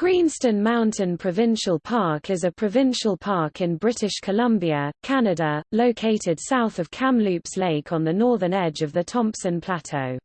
Greenstone Mountain Provincial Park is a provincial park in British Columbia, Canada, located south of Kamloops Lake on the northern edge of the Thompson Plateau.